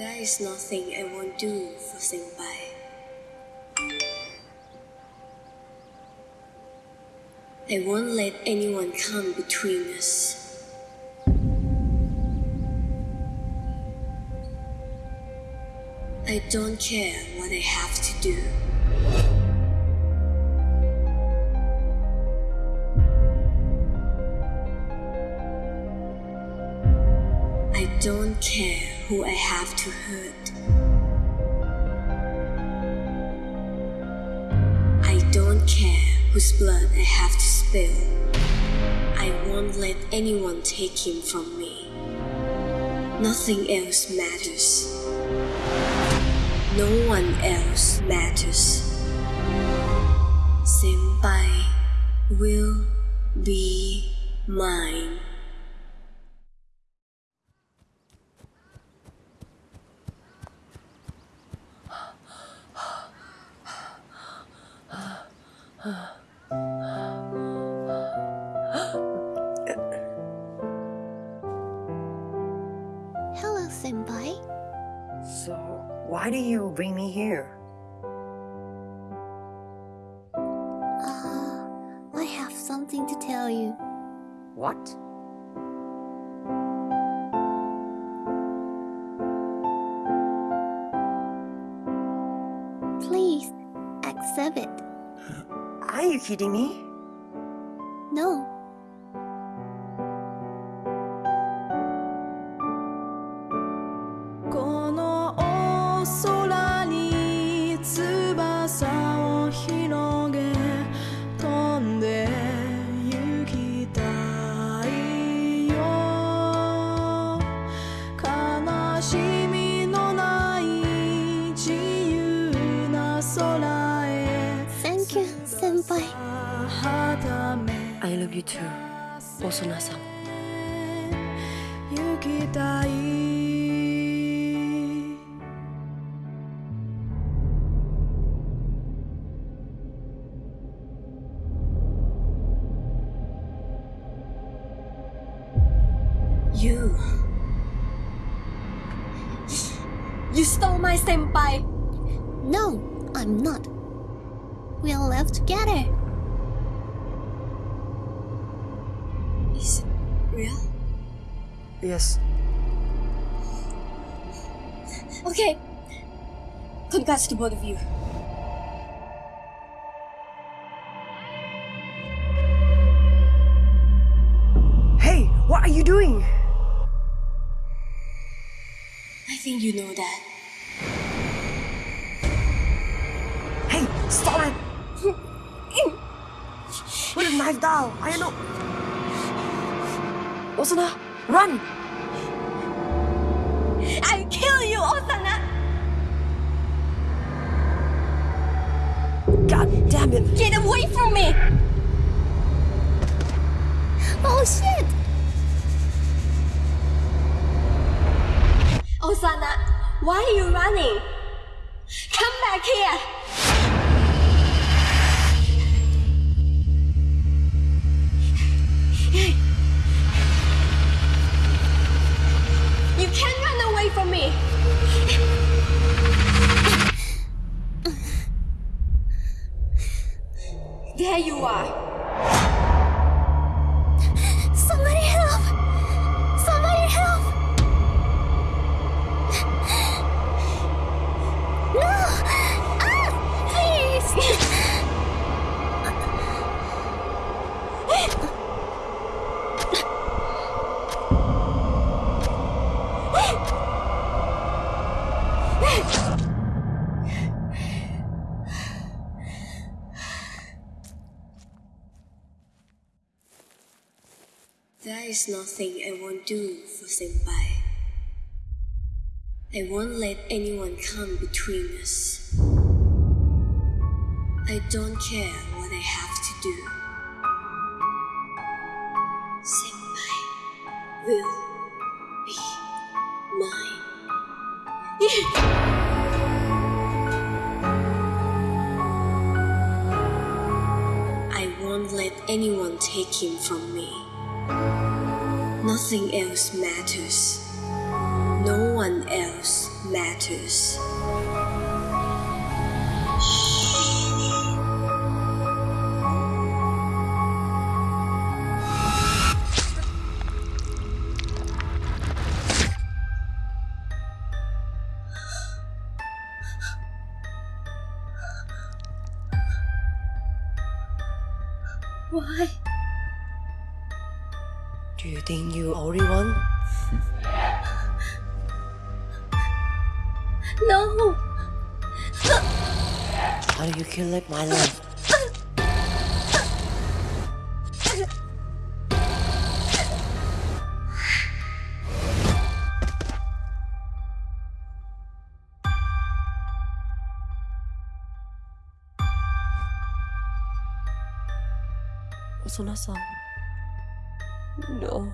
There is nothing I won't do for Senpai. I won't let anyone come between us. I don't care what I have to do. I don't care who I have to hurt. I don't care whose blood I have to spill. I won't let anyone take him from me. Nothing else matters. No one else matters. Senpai will be mine. Hello, Senpai. So, why do you bring me here? Uh, I have something to tell you. What? Please, accept it. Are you kidding me? No. "こ senpai. I love you too, Osana-san. You... You stole my senpai! No, I'm not. We are left together. Is it real? Yes. Okay. Congrats to both of you. Hey, what are you doing? I think you know that. Hey, stop it! Knife down. I know. Osana, run! I'll kill you, Osana! God damn it! Get away from me! Oh shit! Osana, why are you running? Come back here! There you are! Is nothing I won't do for Senpai. I won't let anyone come between us. I don't care what I have to do. Senpai will be mine. I won't let anyone take him from me. Nothing else matters. No one else matters. Why? Do you think you already won? No! How do you kill like my love? Osana-san. No.